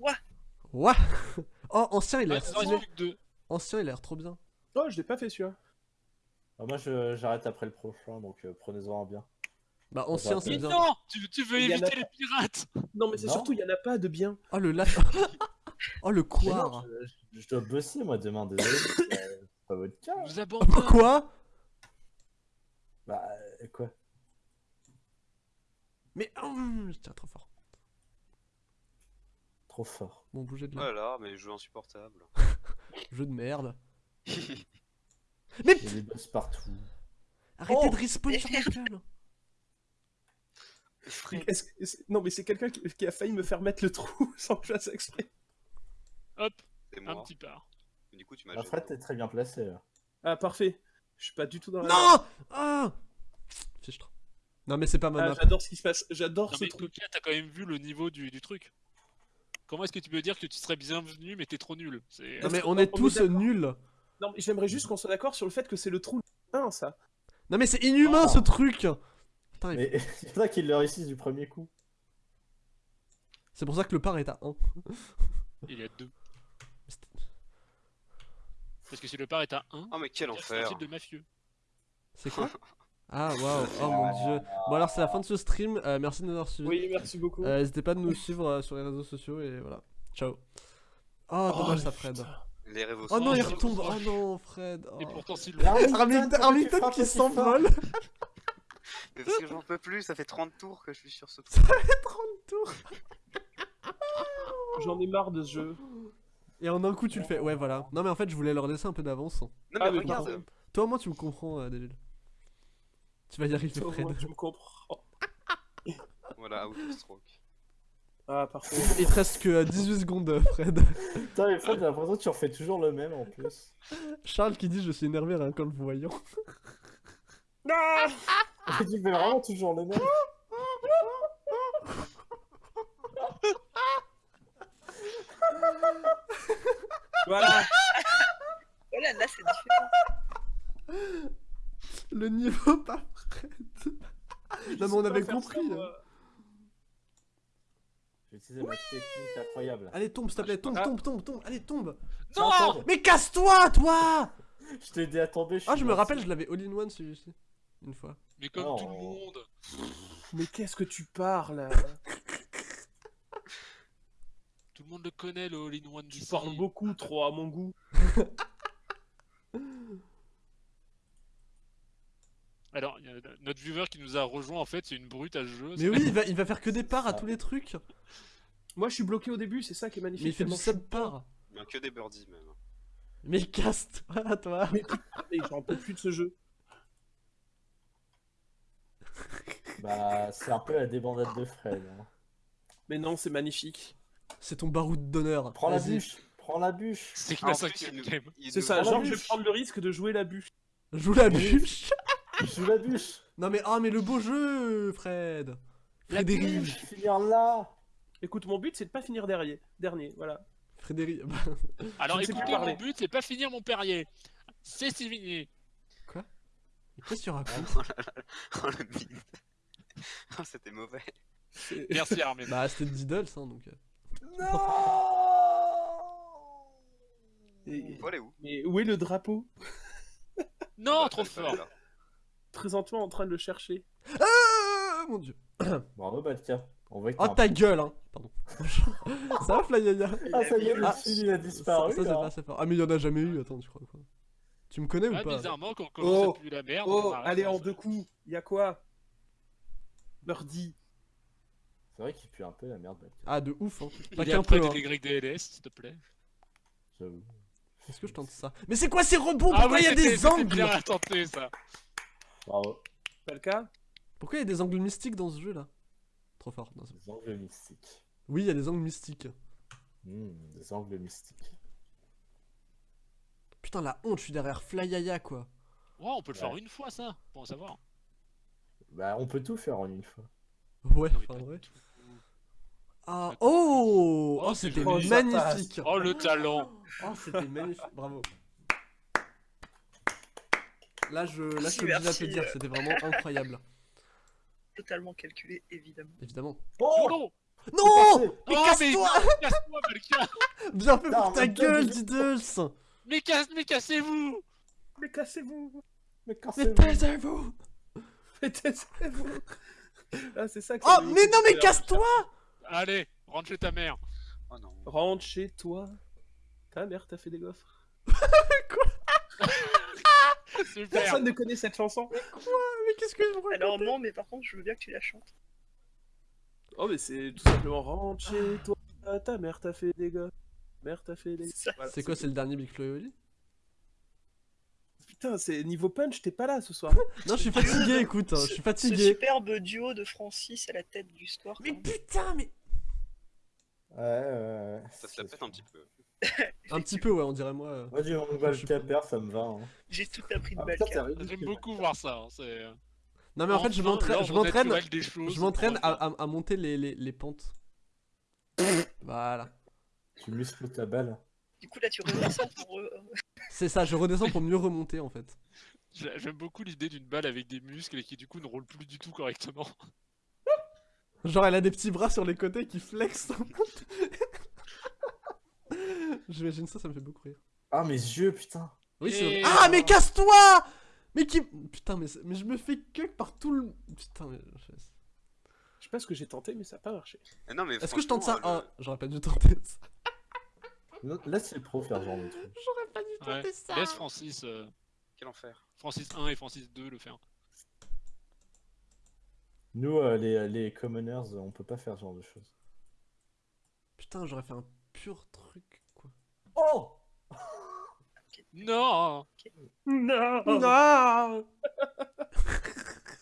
Ouah. Ouah Oh, ancien, il a l'air stylé. Ancien, il a l'air trop bien. Oh, je l'ai pas fait celui-là. Ah, moi, je- j'arrête après le prochain, donc euh, prenez-en un bien. Bah, ancien, c'est Mais bien. non tu, tu veux éviter les pirates Non, mais c'est surtout, il y en a pas de bien. Oh, le lâche. oh, le Mais non, couard. je, dois bosser, moi, demain, désolé. c'est pas- votre cas. Je vous abandonne. Quoi Bah, euh, quoi? Mais. hum, je tire trop fort. Trop fort. Bon, bougez de là. Voilà, mais jeu insupportable. Jeu de merde. Il Mais y a des boss partout. arrêtez Oh de respawn sur ma gueule. Non, mais c'est quelqu'un qui, qui a failli me faire mettre le trou sans que je fasse exprès. Hop, C'est un moi. petit part. Mais Du coup, tu m'as Fred, t'es très bien placé, là. Ah, parfait. Je suis pas du tout dans la. Non Ah Fichtre. Non, mais c'est pas ma Ah, map. j'adore ce qui se passe. J'adore ce mais truc. T'as quand même vu le niveau du, du truc. Comment est-ce que tu peux dire que tu serais bienvenu mais t'es trop nul? C'est- Non, mais on est est tous nuls. Non, mais j'aimerais juste qu'on soit d'accord sur le fait que c'est le trou 1, ça. Non, mais c'est inhumain Oh. ce truc. Putain, il- Mais il y en a qui le réussissent du premier coup. C'est pour ça que le par est à 1. Il y a deux. Parce que si le part est à 1, Oh, mais quel c'est un enfer. type de mafieux. C'est quoi? Ah, waouh. Oh mon dieu. Bon, alors, c'est la fin de ce stream. Euh, merci de nous avoir suivis. Oui, merci beaucoup. Euh, N'hésitez pas de nous suivre euh, sur les réseaux sociaux et voilà. Ciao. Oh, dommage ça, Fred. putain. Les Oh non, il retombe. oh. Non, Fred. Et Oh. pourtant si le... Arlington, qui s'envole. Parce que j'en peux plus, ça fait 30 tours que je suis sur ce Ça fait 30 tours. J'en ai marre de ce jeu. Et en un coup, tu le fais. Ouais, voilà. Non, mais en fait, je voulais leur laisser un peu d'avance. Non, mais Ah, mais regarde. Toi, au moins, tu me comprends, euh, David. Tu vas y arriver, Fred. tu me comprends. Voilà, out of stroke. Ah, parfait. Il te reste que euh, 18 secondes, euh, Fred. Putain, mais Fred, j'ai l'impression que tu refais toujours le même en plus. Charles qui dit Je suis énervé rien qu'en le voyant. tu fais vraiment toujours le même. Voilà. Voilà, là c'est différent. Le niveau pas Fred. Non, mais on avait compris. ça, hein. moi. J'ai utilisé ma technique incroyable. Allez, tombe, s'il te plaît. Tombe, Ah. tombe, tombe, tombe. Allez, tombe. Non Mais casse-toi, toi Je t'ai dit à tomber. Ah, je me rappelle, je l'avais all-in-one celui-ci. Une fois. Mais comme tout le monde. Mais qu'est-ce que tu parles? Tout le monde le connaît le all-in-one Tu parles beaucoup trop à mon goût. Alors, il y a notre viewer qui nous a rejoint en fait, c'est une brute à ce jeu. Mais oui, il va, il va faire que des parts à tous les trucs. Moi, je suis bloqué au début, c'est ça qui est magnifique. Mais il fait du sub-part. Bien que des birdies, même. Mais casse-toi, toi. Et j'en peux plus de ce jeu. Bah, c'est un peu la débandade de Fred. hein. Mais non, c'est magnifique. C'est ton baroud d'honneur. Prends la bûche. Prends la bûche. C'est Ah, il C'est ça, genre je vais prendre le risque de jouer la bûche. Joue la bûche. Joue la bûche. Non mais ah mais le beau jeu, Fred. Frédéric. Finir là. Écoute, mon but c'est de pas finir dernier. Dernier, voilà. Frédéric. Alors sais plus écoutez, mon but c'est pas finir mon Perrier. C'est fini. Qu'est-ce que tu racontes? Oh le bide. Oh, c'était mauvais. Merci Armin. Bah c'était Diddles hein donc. euh. Et- Faut aller où Mais où est le drapeau? Non, Bah, trop fort. Présentement en train de le chercher. Ah mon dieu. Bravo, Balka. On voit que Oh t'as un- ta gueule hein. Pardon. ça va Flyaya Ah, ça y est, le Ah, fil, il a disparu. ça, fort. Ah mais il y en a jamais eu. Attends tu crois quoi? Tu me connais Ah, ou pas bizarrement, quand on commence Oh. à la merde. Oh, allez ça. en deux coups. Y a quoi? Birdie. C'est vrai qu'il pue un peu la merde, Balka. Ah de ouf hein. Il Pas qu'un peu. hein. des YDLS, s'il te plaît. J'avoue. Est-ce que je tente ça? Mais c'est quoi ces rebonds Ah Pourquoi il y a des c'était angles? bien à tenter ça. Bravo. Pas le cas Pourquoi il y a des angles mystiques dans ce jeu là? Trop fort. Non, c'est- Des angles mystiques. oui il y a des angles mystiques. Hmm, des angles mystiques. Putain la honte, je suis derrière Flyaya quoi. Ouais, on peut le faire une fois ça, pour en savoir. Bah, on peut tout faire en une fois. Ouais, enfin ouais. tout. Ah oh Oh, Oh c'était magnifique Oh le talent Oh c'était magnifique, bravo. Là je, là, je suis obligé merci. d'applaudir, c'était vraiment incroyable. Totalement calculé, évidemment. Évidemment. Oh Non. Mais Oh, casse-toi casse-toi, Bien fait pour ta gueule, Diddles Mais, casse, mais cassez-vous Mais cassez-vous Mais quand Mais taisez-vous Mais taisez-vous Ah, c'est ça que Oh, mais dire non, mais casse-toi Allez, rentre chez ta mère. Oh non. Rentre chez toi. Ta mère t'a fait des gaufres. Super Personne ne connaît cette chanson. Mais qu'est-ce que je vous Alors non, mais par contre, je veux bien que tu la chantes. Oh, mais c'est tout simplement rentre chez toi. Ta mère t'a fait des gaufres. Mère t'a fait des Voilà, C'est quoi, c'est le dernier Big Flo Putain, c'est niveau punch, t'es pas là ce soir. Non, je suis fatigué, écoute, hein, je suis Ce fatigué. superbe duo de Francis à la tête du score. Mais putain, mais... Ouais, ouais, ouais. Ça se la pète un petit peu. Un petit peu, ouais, on dirait moi. euh. Moi, du Mongol Caper, ça me va. Hein. J'ai tout appris de Ah. J'aime beaucoup voir ça. hein, c'est... Non, mais en fait, je Enfin, m'entraîne, je m'entraîne, naturel des choses, je m'entraîne à, à- à monter les, les, les pentes. Voilà. Tu muscles ta balle. Du coup, là, tu redescends pour. euh, C'est ça, je redescends pour mieux remonter, en fait. J'ai- J'aime beaucoup l'idée d'une balle avec des muscles et qui du coup ne roule plus du tout correctement. Genre, elle a des petits bras sur les côtés qui flexent. J'imagine ça, ça me fait beaucoup rire. Ah, mes yeux, putain. Oui, c'est Ah, mais casse-toi Mais qui... Putain, mais, mais je me fais que par tout le... Putain, mais... je- Je sais pas ce que j'ai tenté, mais ça a pas marché. Eh non, mais Est-ce que je tente ça Ah, j'aurais pas dû tenter ça. Laisse les pros faire ce genre de truc. J'aurais pas dû Ouais. tenter ça. Laisse Francis, euh, Quel enfer. Francis 1 et Francis 2 le faire. Nous, euh, les, les commoners, on peut pas faire ce genre de choses. Putain, j'aurais fait un pur truc. Oh. Non. Non. Non.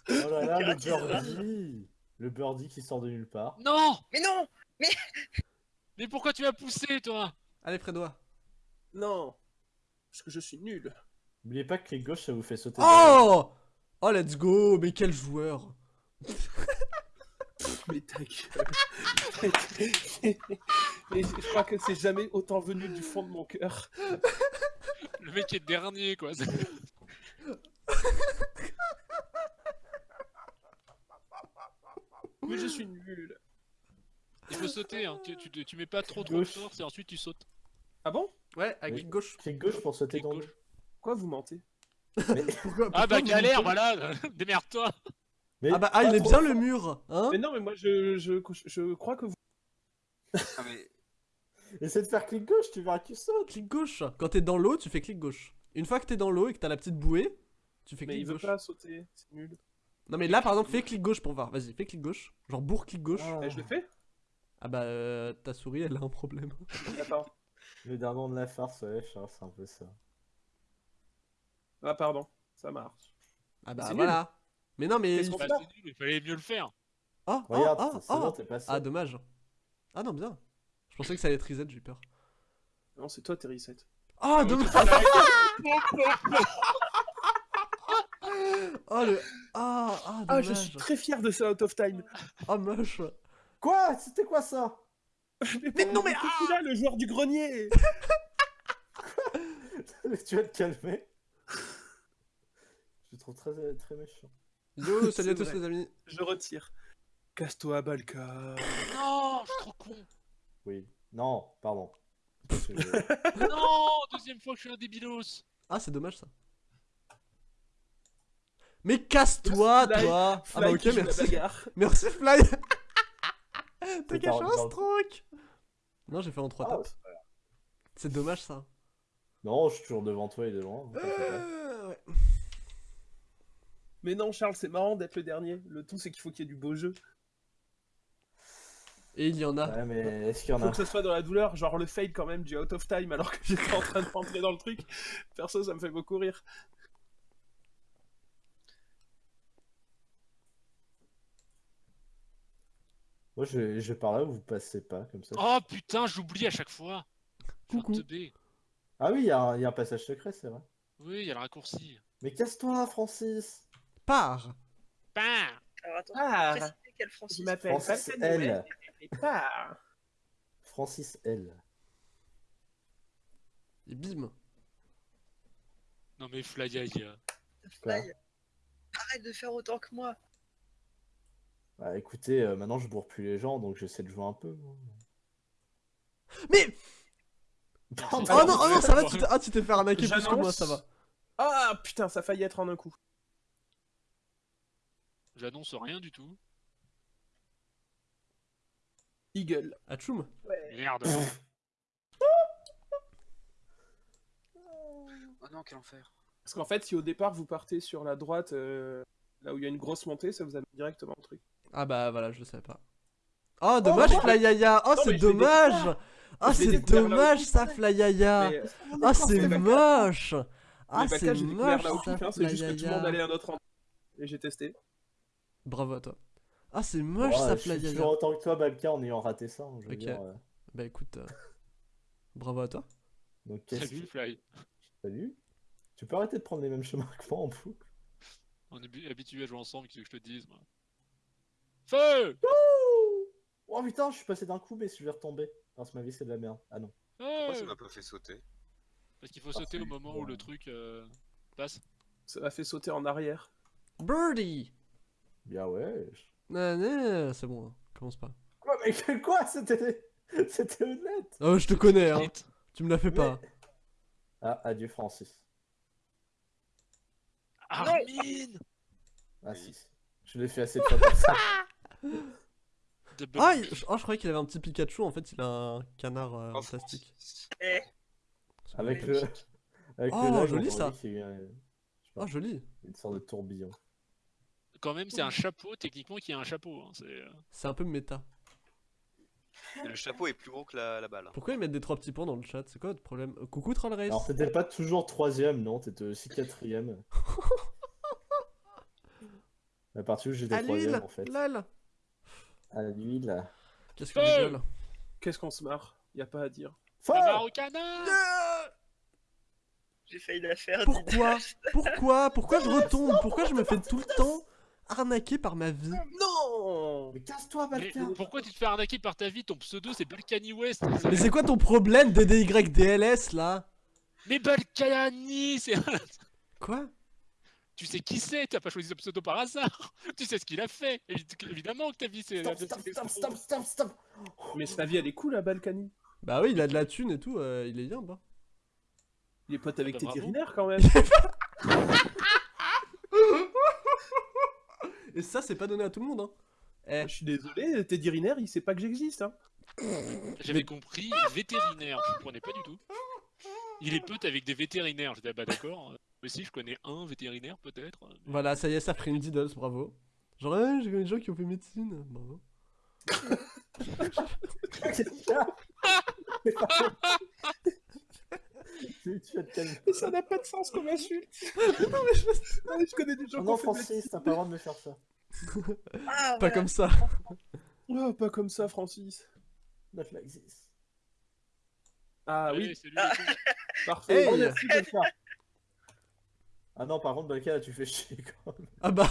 Oh là là, le birdie. Le birdie qui sort de nulle part. Non. Mais non. Mais pourquoi tu m'as poussé toi? Allez, Fredois. Non. Parce que je suis nul. N'oubliez pas que clic gauche, ça vous fait sauter. Oh Oh, let's go. Mais quel joueur. Mais ta gueule. Mais je crois que c'est jamais autant venu du fond de mon cœur. Le mec est dernier quoi. Mais je suis nul. Il faut sauter, hein. tu, tu, tu mets pas trop trop de force et ensuite tu sautes. Ah bon? Ouais, avec Oui. gauche. Clic gauche pour sauter dans gauche. le... Quoi, vous mentez? Pourquoi, Ah pourquoi bah galère, voilà Démerde-toi Mais Ah bah, ah, il est trop bien fort. le mur Hein Mais non, mais moi, je, je, je crois que vous... Ah, mais Essaie de faire clic gauche, tu verras que tu sautes. Clic gauche. Quand t'es dans l'eau, tu fais clic gauche. Une fois que t'es dans l'eau et que t'as la petite bouée, tu fais Mais clic il veut gauche. pas sauter, c'est nul. Non mais là par exemple, fais clic gauche pour voir. Vas-y, fais clic gauche. Genre bourre clic gauche. Ah. Eh, je le fais Ah bah euh, ta souris elle a un problème. Attends. Le dindon de la farce, ouais, c'est un peu ça. Ah, pardon. Ça marche. Ah bah voilà. Mais non mais... Qu'est-ce qu'on Bah fait là c'est nul, il fallait mieux le faire. Ah, ah, Regarde, ah, c'est bon, ah. t'es passé. Ah dommage. Ah non bien. Je pensais que ça allait être reset, j'ai eu peur. Non, c'est toi, t'es reset. Ah dommage Oh le... Ah, ah Ah, dommage. je suis très fier de ça, out of time. Ah moche. Quoi? C'était quoi ça? Mais non, mais- ah là, le joueur du grenier Tu vas te calmer. Je te trouve très, très méchant. Yo, salut à tous vrai. les amis. Je retire. Casse-toi, Balka. Non, je suis trop con. Oui. Non, pardon. Non, deuxième fois que je suis un débilos. Ah c'est dommage ça. Mais casse-toi toi Ah bah ok merci. Merci Fly T'as C'est caché un stroke? Non j'ai fait en 3 Ah, tapes. c'est dommage ça. non, je suis toujours devant toi et devant. Euh, ouais. Mais non, Charles, c'est marrant d'être le dernier. Le tout, c'est qu'il faut qu'il y ait du beau jeu. Et il y en a. Ouais, mais est-ce qu'il y en Faut a que ce soit dans la douleur, genre le fade quand même du out of time alors que j'étais en train de rentrer dans le truc. Perso, ça me fait beaucoup rire. Moi, je vais, je vais par là où vous passez pas, comme ça. Oh putain, j'oublie à chaque fois. Coucou. Ah oui, il y, a un- il y a un passage secret, c'est vrai. Oui, il y a le raccourci. Mais casse-toi, Francis Pars Bam Alors attends, Ah, précisez quel Francis? je m'appelle Francis Falcon L. Noël, et pas. Francis L. Et bim Non mais Fly, Fly. Arrête de faire autant que moi. Bah écoutez, euh, maintenant je bourre plus les gens, donc j'essaie de jouer un peu. Mais Pardon. Oh non, oh non, ça va, tu t'es ah, tu t'es fait arnaquer plus que moi, ça va. Ah putain, ça a failli être en un coup. J'annonce rien du tout. Eagle. Atchoum Merde. Oh non, quel enfer. Parce qu'en fait, si au départ vous partez sur la droite, euh, là où il y a une grosse montée, ça vous amène directement au truc. Ah bah voilà, je le savais pas. Oh, dommage, Oh, Flyaya Oh, Non, c'est dommage Ah, l'ai c'est dommage, ça, Flyaya euh, Ah, c'est moche Ah, c'est moche, ça, c'est juste que tout le monde allait Flyaya à notre endroit. Et j'ai testé. Bravo à toi. Ah, c'est Bon, moche, ça, je suis Flyaya toujours autant que toi, Balka, en ayant raté ça. hein, je veux Ok. dire, euh, Bah écoute, euh, bravo à toi. Donc, Salut Fly. Salut Tu peux arrêter de prendre les mêmes chemins que moi en boucle On est habi- habitués à jouer ensemble, qu'est-ce que je te dise moi Feu Oh putain, je suis passé d'un coup, mais je vais retomber. Parce que ma vie c'est de la merde. Ah non. Pourquoi ça m'a pas fait sauter? Parce qu'il faut sauter au moment où le truc euh, passe. Ça m'a fait sauter en arrière. Birdie Bien ouais. Non, non, c'est bon, hein, commence pas. Quoi, mais quoi C'était c'était honnête Oh, je te connais, hein. Tu me l'as fait Mais- pas. Ah, adieu Francis. Armin Ah Oui. si. Je l'ai fait assez de fois pour ça. Ah, il- oh, je croyais qu'il avait un petit Pikachu, en fait, il a un canard euh, en Oh, plastique. Eh, Avec le. Avec Oh, le joli, ça. dirait qu'il y a eu un- je sais pas, Oh, joli. une sorte de tourbillon. Quand même, c'est un chapeau, techniquement, qui a un chapeau. Hein. C'est, euh, C'est un peu méta. Et le chapeau est plus gros que la, la balle. Pourquoi ils mettent des trois petits points dans le chat? C'est quoi votre problème? Euh, Coucou Troll Race Alors t'étais pas toujours troisième, non? T'étais aussi quatrième. À partir où j'étais troisième en fait. Lol À l'huile. Qu'est-ce qu'on rigole Qu'est-ce qu'on se marre? Y a pas à dire. La au canard j'ai failli la faire. Pourquoi? Pourquoi? Pourquoi je retombe? Pourquoi je me fais tout le temps? Arnaquer par ma vie Non Mais casse-toi, Mais Balka pourquoi tu te fais arnaquer par ta vie Ton pseudo c'est Balkany West. Mais c'est quoi ton problème DDYDLS là? Mais Balkany c'est... Quoi? Tu sais qui c'est T'as pas choisi ce pseudo par hasard Tu sais ce qu'il a fait Évi- Évidemment que ta vie c'est... Stop, stop, stop, stop, stop, stop Mais sa vie elle est cool à Balkany. Bah oui, il a de la thune et tout, euh, il est bien bah. Il est pote avec bah, Teddy. Riner quand même. Et ça, c'est pas donné à tout le monde, hein. Eh, Je suis désolé, Teddy Riner il sait pas que j'existe. Hein. J'avais compris vétérinaire, je comprenais pas du tout. Il est pote avec des vétérinaires, j'étais ah bah d'accord. Moi aussi je connais un vétérinaire peut-être. mais- voilà, ça y est, ça a pris une Diddles, bravo. Genre, ouais, j'ai connu des gens qui ont fait médecine, bravo. Tu tu vas te calmer. Mais ça n'a pas de sens comme insulte. Ouais, je connais des gens qui non, Francis, t'as pas le droit de me faire ça. Ah, Pas voilà. comme ça. Oh, pas comme ça, Francis. Not like this. Ah Allez, oui, les cons. parfait. Hey. Oh, merci, Balka. Ah non, par contre, Balka, là, tu fais chier quand même. Ah bah.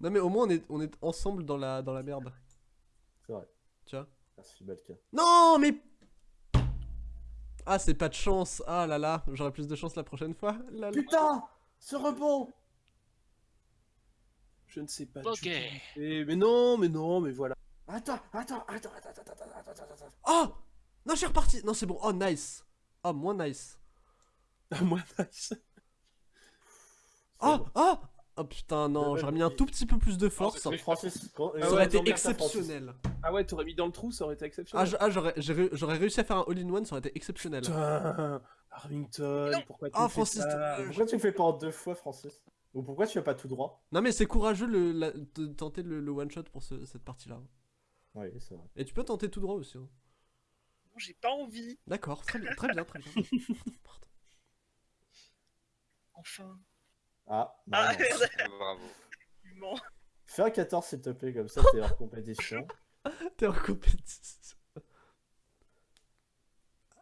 Non mais au moins on est, on est ensemble dans la, dans la merde. C'est vrai. Tu vois Merci, Balka. Non mais... Ah, c'est pas de chance. Ah là là, j'aurai plus de chance la prochaine fois. Putain, ce rebond. Je ne sais pas. Ok. Eh, mais non, mais non, mais voilà. Attends, attends, attends, attends, attends, attends, attends, attends. Oh Non, je suis reparti. Non, c'est bon. Oh, nice. Oh, moins nice. Moins nice. oh, oh, Oh putain, non, j'aurais mis un tout petit peu plus de force. c'est Ça très- Francis, gros- Ah aurait ouais, été exceptionnel. Ah ouais, t'aurais mis dans le trou, ça aurait été Ah, exceptionnel. je- ah, j'aurais réussi à faire un all-in-one, ça aurait été exceptionnel. Putain, Armington, Non. pourquoi tu Ah, fais Francis, ça euh, Pourquoi tu le fais pas en deux fois, Francis? Ou pourquoi tu vas pas tout droit? Non mais c'est courageux le, la- de tenter le, le one-shot pour ce- cette partie-là. Oui, c'est vrai. Et tu peux tenter tout droit aussi. hein. Non, J'ai pas envie. D'accord, très bien, très bien, très bien. Pardon. Enfin. Ah, non, Ah, non. Bravo. Fais un 14 s'il te plaît, comme ça t'es hors compétition. T'es en compétition.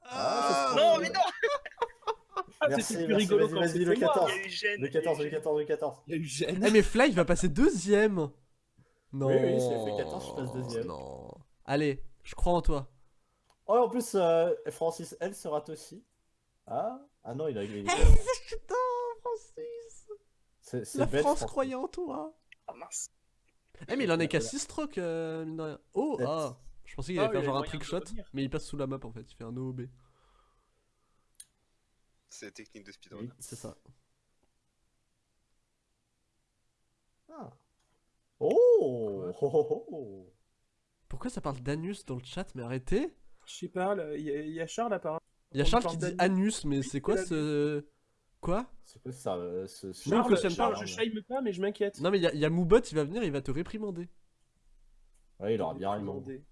Ah, c'est Non, mais non Ah, Merci, plus merci, rigolo vas-y, le moi. 14. Il y a eu gêne. Le il y a eu 14, le gêne. 14, le 14. Il y a eu gêne. Eh mais Fly il va passer deuxième Non Oui, a fait 14, je passe deuxième. Non Allez, je crois en toi. Oh, en plus, euh, Francis, elle se rate aussi. Ah, ah non, il a il- La bête, France croyait en toi Ah mince. Eh mais il en est qu'à 6 strokes, euh, mine de rien. Oh, Sept. ah Je pensais qu'il Ah, allait faire il a genre un trick shot, mais il passe sous la map en fait, il fait un OOB. C'est la technique de speedrun. Oui. C'est ça. Ah. Oh, oh, oh, oh. Pourquoi ça parle d'anus dans le chat Mais arrêtez Je sais pas, il y, y a Charles apparemment. Il y a Charles qui dit anus, mais c'est quoi ce... Quoi? C'est quoi ça euh, ce, ce- Non, Charles, que ça me Charles, parle. je shame pas, mais je m'inquiète. Non mais il y, a- il y a Moobot, il va venir, il va te réprimander. Ouais, il aura bien raison. demandé.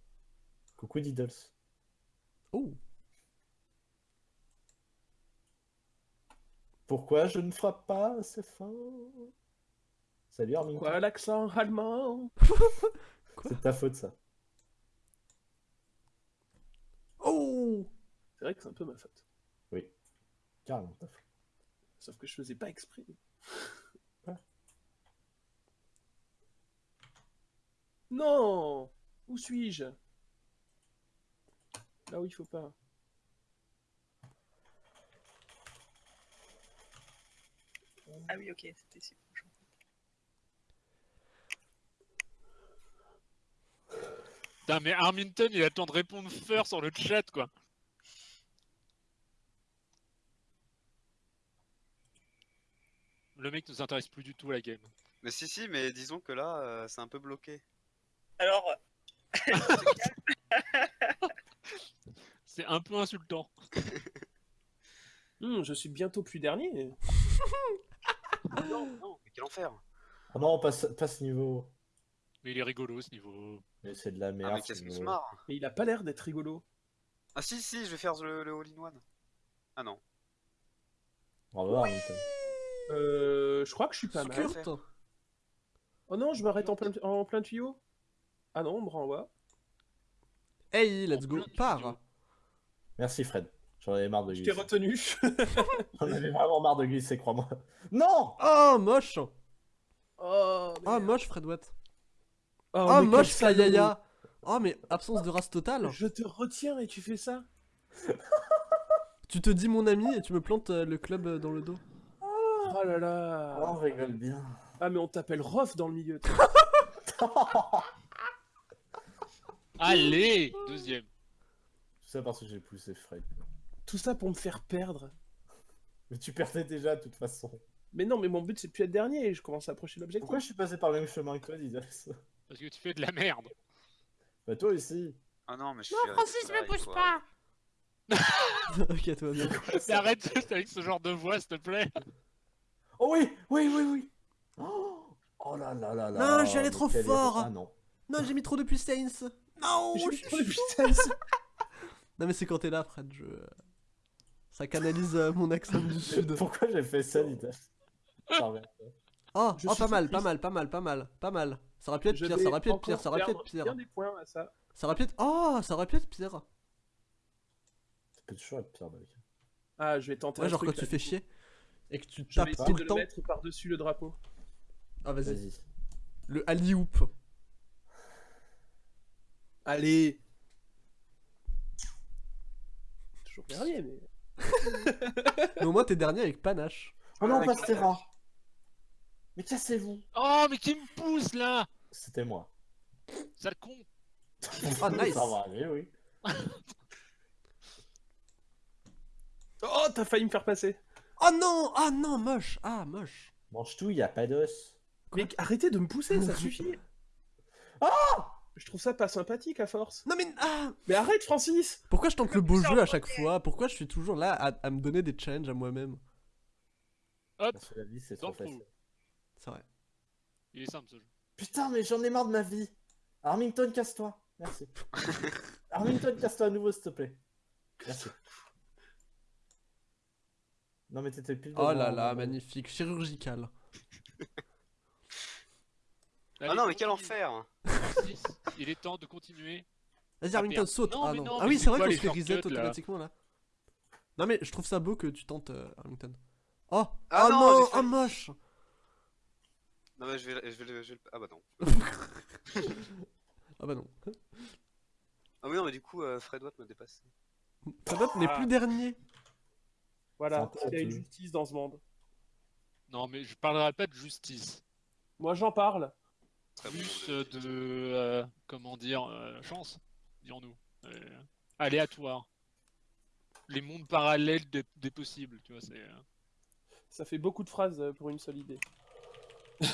Coucou Diddles. Oh Pourquoi je ne frappe pas assez fort? Salut Armin. Quoi, l'accent allemand? C'est de ta faute ça. Oh C'est vrai que c'est un peu ma faute. Carrément ta faute. Sauf que je faisais pas exprès. Non Où suis-je? Là où il faut pas. Ah oui, ok, c'était si proche. Putain, mais Arminton, il attend de répondre feur sur le chat, quoi. Le mec ne s'intéresse plus du tout à la game. Mais si, si, mais disons que là, euh, c'est un peu bloqué. Alors, C'est un peu insultant. Hmm, je suis bientôt plus dernier. non, non, mais quel enfer Oh non, passe, passe niveau. Mais il est rigolo ce niveau. Mais c'est de la Ah, merde. mais ce qu'est-ce se marre Mais il a pas l'air d'être rigolo. Ah si, si, je vais faire le, le all-in-one. Ah non. Bravo Arlington. Euh, je crois que je suis pas mal. Oh non, je m'arrête en plein, en plein tuyau. Ah non, on me renvoie. Hey, let's go, pars Merci Fred. J'en avais marre de Je t'ai glisser. retenu. J'en avais vraiment marre de glisser, crois-moi. Non Oh, moche oh, Oh, moche Fred Watt Oh, Oh, moche. Flyaya Oh, mais absence de race totale Je te retiens et tu fais ça Tu te dis mon ami et tu me plantes euh, le club euh, dans le dos. Oh là là Oh, on rigole bien. Ah mais on t'appelle Rof dans le milieu. Allez Deuxième. Tout ça parce que j'ai poussé Fred. Tout ça pour me faire perdre. Mais tu perdais déjà de toute façon. Mais non, mais mon but c'est de plus être dernier et je commence à approcher l'objectif. Pourquoi je suis passé par le même chemin que toi, Diddles Parce que tu fais de la merde. Bah toi aussi. Ah non, mais je suis. Francis, me pousse pas ok, toi bien. Arrête avec ce genre de voix, s'il te plaît. Oh oui, oui, oui, oui. Oh, oh là là là là. Non, trop fort. Ah non. Non, j'ai mis trop de puissance Non J'ai mis trop de puissance. Non, mais c'est quand t'es là, Fred, je... Ça canalise euh, mon accent du sud. Pourquoi j'ai fait ça, revient. Oh, oh pas mal, pas mal, pas mal, pas mal, pas mal. Ça aurait pu être pire, ça aurait pu être pire, ça aurait pu être pire. bien des points à ça. Ça aurait pu être... Oh, ça aurait pu être pire. Ça peut toujours être pire, Mec. Ah, je vais tenter Ouais, un genre quand tu fais chier et que tu Je vais tapes essayer tout de le le temps. mettre par-dessus le drapeau. Ah, vas-y. Vas-y. Le alley-oop. Allez Toujours dernier, mais... Mais au moins, t'es dernier avec panache. Oh non, Ouais, Pastera Mais cassez-vous Oh, mais qui me pousse là C'était moi. Sale con Ah, nice. Ça va aller, oui. Oh, t'as failli me faire passer Oh non Ah non, moche Ah, moche Mange tout, y a pas d'os. Mais arrêtez de me pousser, ça suffit Ah Je trouve ça pas sympathique à force. Non mais... Ah Mais arrête, Francis Pourquoi je tente le beau jeu à chaque fois? Pourquoi je suis toujours là à, à me donner des challenges à moi-même? Parce que la vie, c'est trop facile. C'est vrai. Il est simple ce jeu. Putain, mais j'en ai marre de ma vie. Armington, casse-toi. Merci. Armington, casse-toi à nouveau, s'il te plaît. Merci. Non, mais t'étais plus Oh là là, magnifique, chirurgical. Ah Allez, non, mais quel enfer Il est temps de continuer. Vas-y, Ah, Armington, merde. saute Non, Ah non. non, Ah oui, c'est vrai qu'on se fait reset là automatiquement là. Non mais je trouve ça beau que tu tentes, euh, Armington. Oh Ah Oh non, Oh moche Non, mais je vais, je vais, je Ah bah non. Ah bah non. Ah mais non, mais du coup, euh, Fred Watt me dépasse. Fredot n'est Ah. plus dernier. Voilà, qu'il y a une justice dans ce monde. Non, mais je parlerai pas de justice. Moi, j'en parle. Très plus euh, de, euh, comment dire, euh, chance, dirons-nous. Euh, aléatoire. Les mondes parallèles des, des possibles, tu vois, c'est... euh, Ça fait beaucoup de phrases pour une seule idée.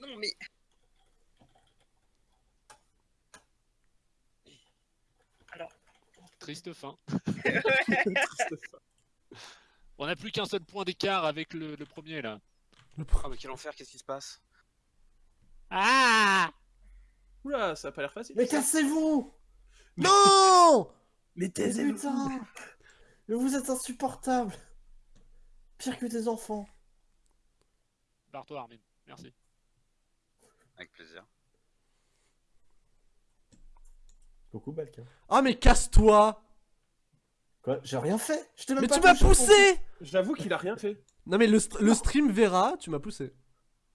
Non, mais. Triste fin. Triste fin. On n'a plus qu'un seul point d'écart avec le, le premier, là. Ah, mais quel enfer, qu'est-ce qui se passe? Ah Oula, ça a pas l'air facile. Mais cassez-vous Non Mais Mais taisez-vous putain Mais vous êtes insupportable Pire que des enfants. Barre-toi, Armin. Merci. Avec plaisir. Coucou. Ah mais casse-toi Quoi J'ai rien fait Je Mais pas tu m'as poussé J'avoue qu'il a rien fait. Non mais le, st- le stream verra, tu m'as poussé.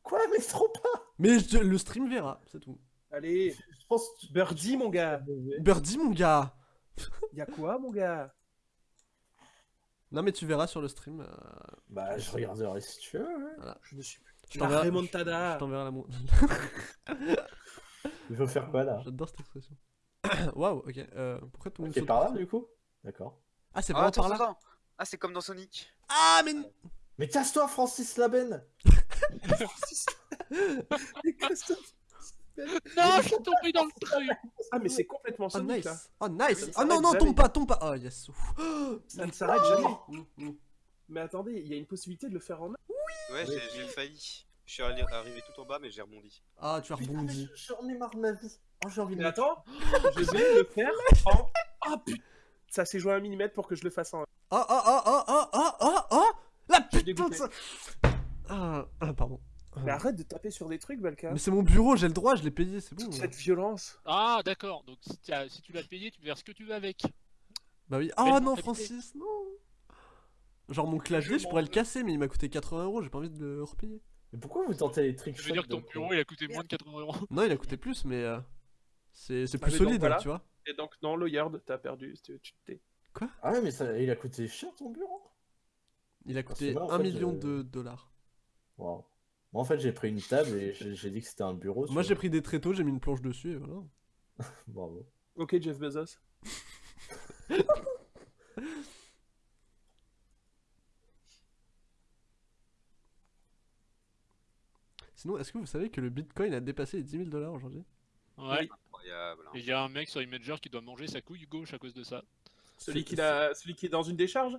Quoi Mais trop pas Mais je- le stream verra, c'est tout. Allez, Je pense Birdie, mon gars. Birdie mon gars Y'a quoi, mon gars? Non mais tu verras sur le stream. euh, Bah, je regarderai si tu veux. ouais. Je me suis. je La t'enverrai- remontada. Je t'enverrai la. Il faut faire quoi là? J'adore cette expression. Waouh, ok. Euh, pourquoi tout le monde C'est par là du coup? D'accord. Ah c'est Ah, vraiment par là attends. Ah, c'est comme dans Sonic. Ah mais... Mais casse-toi Francis Laben Mais Christophe. Non, je suis tombé dans le truc Ah, mais c'est complètement Oh Sonic nice là. Oh nice Oh non non, jamais. tombe pas, tombe pas Oh yes. Ça ne s'arrête jamais. Mm, mm. Mais attendez, il y a une possibilité de le faire en Ouais, j'ai failli. Je suis allé- arrivé tout en bas, mais j'ai rebondi. Ah tu as rebondi. je- J'en ai marre de ma vie. Oh, j'ai envie de Mais attends, je vais le faire en. Ah putain Ça s'est joué à un millimètre pour que je le fasse en. Oh oh oh oh oh oh oh oh La putain de ça ah, ah, pardon. Mais arrête de taper sur des trucs, Balka. Mais c'est mon bureau, j'ai le droit, je l'ai payé, c'est bon. Toute cette violence. Ah, d'accord. Donc, si, si tu l'as payé, tu peux faire ce que tu veux avec. Bah oui. Ah non, mentalité. Francis, non. Genre mon clavier, Je je pourrais le casser, mais il m'a coûté 80 euros, j'ai pas envie de le repayer. Mais pourquoi vous tentez les tricks Ça veut dire que ton bureau, il a coûté moins de 80 euros. Non, il a coûté plus, mais euh, c'est c'est Ah, plus donc, solide, voilà. tu vois. Et donc, non, Lawyer, t'as perdu. Tu t'es. Ah ouais, mais ça, il a coûté cher ton bureau Il a Parce coûté moi, en 1 fait, million de dollars. Waouh. Moi en fait, j'ai pris une table et j'ai dit que c'était un bureau. Moi j'ai pris des tréteaux, j'ai mis une planche dessus et voilà. Bravo. Ok, Jeff Bezos. Sinon, est-ce que vous savez que le bitcoin a dépassé les 10 000 dollars aujourd'hui? Ouais. Incroyable. hein. Et il y a un mec sur Imager qui doit manger sa couille gauche à cause de ça. Celui qui, a... Celui qui est dans une décharge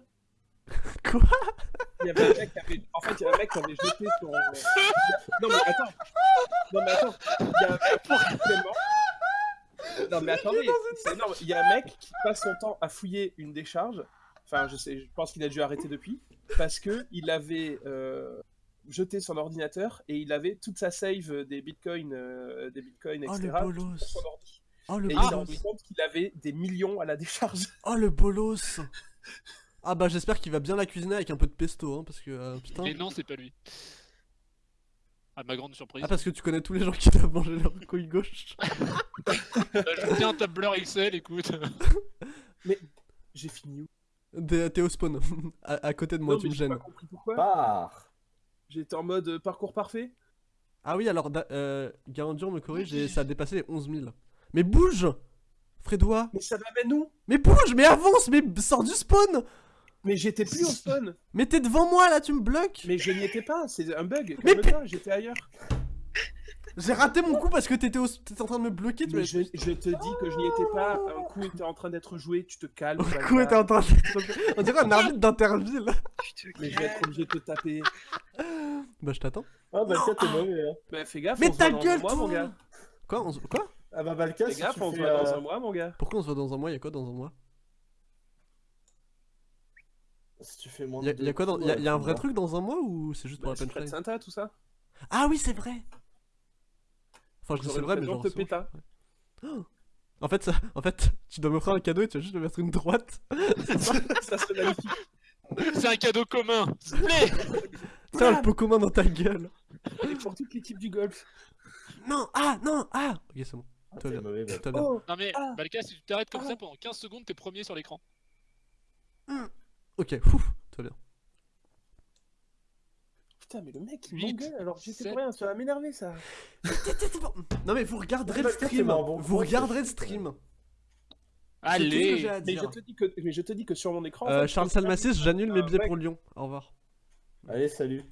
Quoi? Il y avait un mec qui avait... En fait, il y a un mec qui avait jeté son... Non mais attends Non mais attends Il y a un mec qui. Non mais attendez c'est énorme. Il y a un mec qui passe son temps à fouiller une décharge. Enfin, je sais, je pense qu'il a dû arrêter depuis. Parce que il avait euh, jeté son ordinateur et il avait toute sa save des bitcoins, euh, des bitcoins, Oh etc. le bolos sur. Oh le Et il s'est bolos rendu compte qu'il avait des millions à la décharge. Oh le bolos Ah bah j'espère qu'il va bien la cuisiner avec un peu de pesto, hein, parce que euh, putain... Et non, c'est pas lui. À ma grande surprise. Ah parce que tu connais tous les gens qui doivent manger leur couille gauche Bah, je tiens un tableur Excel, écoute. J'ai fini où? T'es au spawn, à, à côté de moi, Non, tu mais me j'ai gênes. pas compris pourquoi. Par J'étais en mode euh, parcours parfait. Ah oui, alors, euh, Garandur me corrige et ça a dépassé les 11 000. Mais bouge Frédois Mais ça m'amène où? Mais bouge Mais avance Mais sors du spawn Mais j'étais plus au spawn. Mais t'es devant moi là, tu me bloques Mais je n'y étais pas, c'est un bug. Mais j'étais ailleurs. J'ai raté mon coup parce que t'étais au... t'étais en train de me bloquer, tu Mais m'as... je, je te dis que je n'y étais pas. Un coup était en train d'être joué, tu te calmes. Balka. coup, t'es en train de... On dirait un arbitre d'interville Mais je vais être obligé de te taper. Bah je t'attends. Ah Balka, t'es mauvais hein. Bah fais gaffe, Mais on se ta voit dans gueule, un mois, toi mon gars. Quoi on se- Quoi Ah bah Balka, Fais si gaffe, on se voit dans euh, un mois, mon gars. Pourquoi on se voit dans un mois? Y'a quoi dans un mois? Si tu fais moins Y'a de y a quoi dans... Y'a y a un vrai truc dans un mois ou c'est juste pour Bah, la près de Santa, tout ça. Ah oui, c'est vrai Enfin, je dis c'est vrai, mais genre... Oh. En fait, ça... en fait, tu dois m'offrir un cadeau et tu vas juste me mettre une droite. C'est ça ça serait magnifique. C'est un cadeau commun, s'il te plaît Tiens, le pot commun dans ta gueule. Et pour toute l'équipe du golf. Non, ah, non, ah Ok, c'est bon. Ah, Toi, bien. mauvais. Oh Non mais, Ah. Balka, si tu t'arrêtes comme Ah. ça pendant 15 secondes, t'es premier sur l'écran. Ok, ouf, va bien. Putain, mais le mec, il m'engueule alors que j'étais sept. pour rien, ça va m'énerver ça. Non mais vous regarderez le stream. Vous regarderez le stream. Ce que Allez j'ai à Mais je, dire. te dis que, mais je te dis que sur mon écran. Euh, Charles je Salmassis, j'annule mes billets pour Lyon. Au revoir. Allez, salut.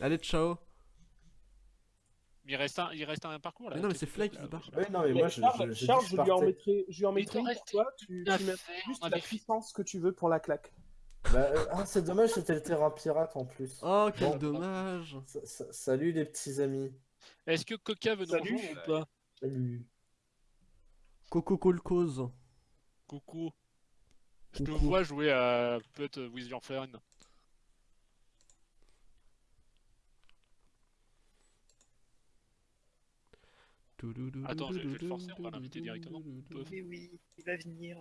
Allez, ciao. Il reste un, il reste un parcours là. Mais non, mais c'est Fly qui se barre. Non, mais moi, je, Charles, je, je, Charles, je lui en mettrai, je lui en mettrai une pour toi. Tu, tu mets juste la puissance que tu veux pour la claque. Bah, euh, ah, c'est dommage, c'était le terrain pirate en plus. Oh, quel Bon. dommage. Sa- sa- salut les petits amis. Est-ce que Coca veut nous Salut. ou pas? Salut. Coco Colcose. Coucou. Je te vois jouer à Put with your friend? Attends, je- je vais le forcer, on va l'inviter directement. Mais oui, il va venir.